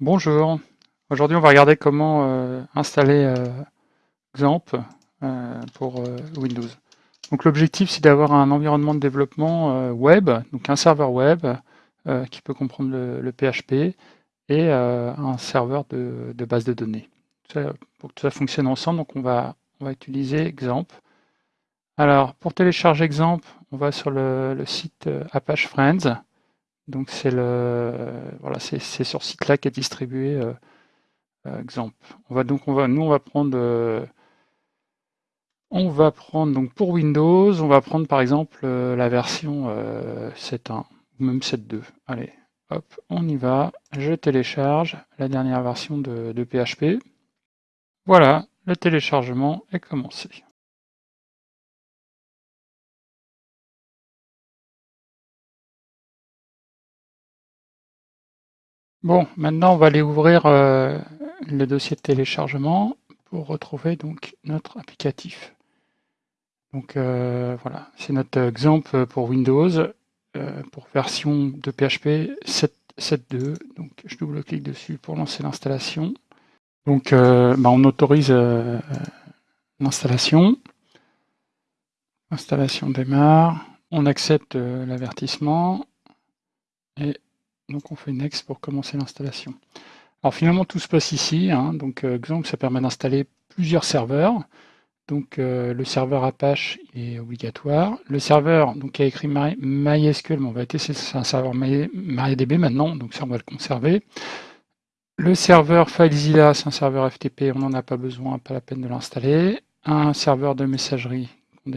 Bonjour, aujourd'hui on va regarder comment euh, installer euh, XAMPP euh, pour euh, Windows. Donc l'objectif c'est d'avoir un environnement de développement euh, web, donc un serveur web qui peut comprendre le, PHP et un serveur de, base de données. Pour que tout ça fonctionne ensemble, on va, utiliser XAMPP. Alors pour télécharger XAMPP, on va sur le site Apache Friends. Donc c'est le voilà, c'est sur ce site-là qu'est distribué euh, euh, exemple. On va donc on va nous on va prendre euh, on va prendre donc pour Windows, on va prendre par exemple euh, la version 7.1 ou même 7.2. Allez, hop, on y va. Je télécharge la dernière version de PHP. Voilà, le téléchargement est commencé. Bon, maintenant on va aller ouvrir euh, le dossier de téléchargement pour retrouver donc notre applicatif. Donc euh, voilà, c'est notre exemple pour Windows, euh, pour version de PHP 7.2. Donc je double-clique dessus pour lancer l'installation. Donc bah, on autorise l'installation. L'installation démarre. On accepte l'avertissement et donc on fait Next pour commencer l'installation. Alors finalement tout se passe ici, hein. donc euh, exemple ça permet d'installer plusieurs serveurs. Donc euh, le serveur Apache est obligatoire. Le serveur donc qui a écrit MySQL, mais on va tester, c'est un serveur MariaDB maintenant, donc ça on va le conserver. Le serveur FileZilla, c'est un serveur FTP, on n'en a pas besoin, pas la peine de l'installer. Un serveur de messagerie, on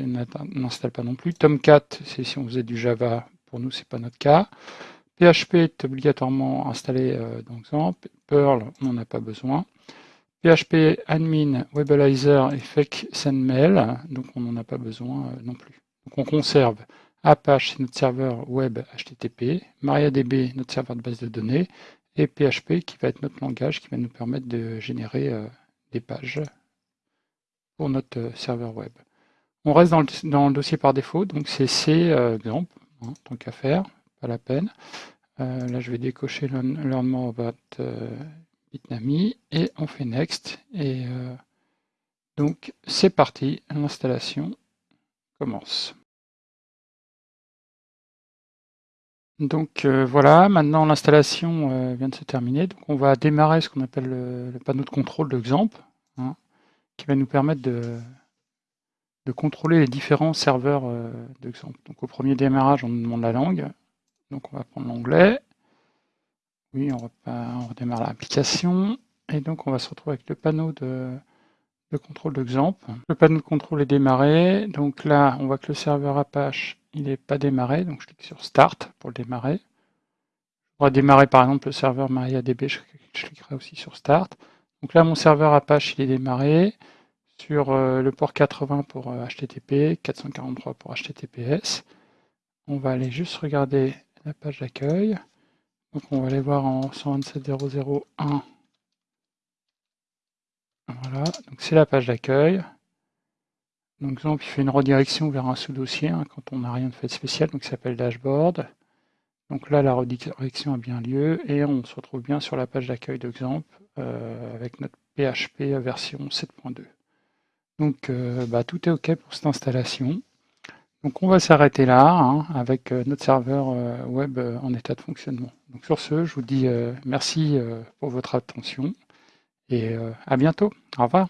n'installe pas non plus. Tomcat, c'est si on faisait du Java, pour nous c'est pas notre cas. PHP est obligatoirement installé euh, dans XAMPP. Perl, on n'en a pas besoin. PHP admin, Webalizer et fake sendmail, donc on n'en a pas besoin euh, non plus. Donc on conserve Apache, notre serveur web HTTP, MariaDB, notre serveur de base de données, et PHP qui va être notre langage qui va nous permettre de générer euh, des pages pour notre serveur web. On reste dans le, dans le dossier par défaut, donc c'est C, euh, exemple, hein, tant qu'à faire, la peine. Euh, là, je vais décocher Learn, more about euh, Bitnami et on fait Next. Et euh, donc, c'est parti, l'installation commence. Donc voilà, maintenant l'installation vient de se terminer. Donc on va démarrer ce qu'on appelle le, panneau de contrôle de XAMPP, hein, qui va nous permettre de, de contrôler les différents serveurs euh, de XAMPP. Donc au premier démarrage, on nous demande la langue. Donc on va prendre l'onglet. Oui, on, redémarre l'application. Et donc on va se retrouver avec le panneau de, de contrôle de XAMPP. Le panneau de contrôle est démarré. Donc là, on voit que le serveur Apache, il n'est pas démarré. Donc je clique sur Start pour le démarrer. On va démarrer par exemple le serveur MariaDB, je cliquerai aussi sur Start. Donc là, mon serveur Apache, il est démarré sur euh, le port 80 pour euh, HTTP, 443 pour HTTPS. On va aller juste regarder la page d'accueil. Donc on va aller voir en 127.0.0.1. Voilà, donc c'est la page d'accueil. Donc exemple, il fait une redirection vers un sous-dossier hein, quand on n'a rien de fait spécial, donc ça s'appelle dashboard. Donc là, la redirection a bien lieu et on se retrouve bien sur la page d'accueil d'exemple euh, avec notre PHP version 7.2. Donc euh, bah, tout est OK pour cette installation. Donc on va s'arrêter là hein, avec euh, notre serveur euh, web euh, en état de fonctionnement. Donc sur ce, je vous dis merci pour votre attention et à bientôt. Au revoir.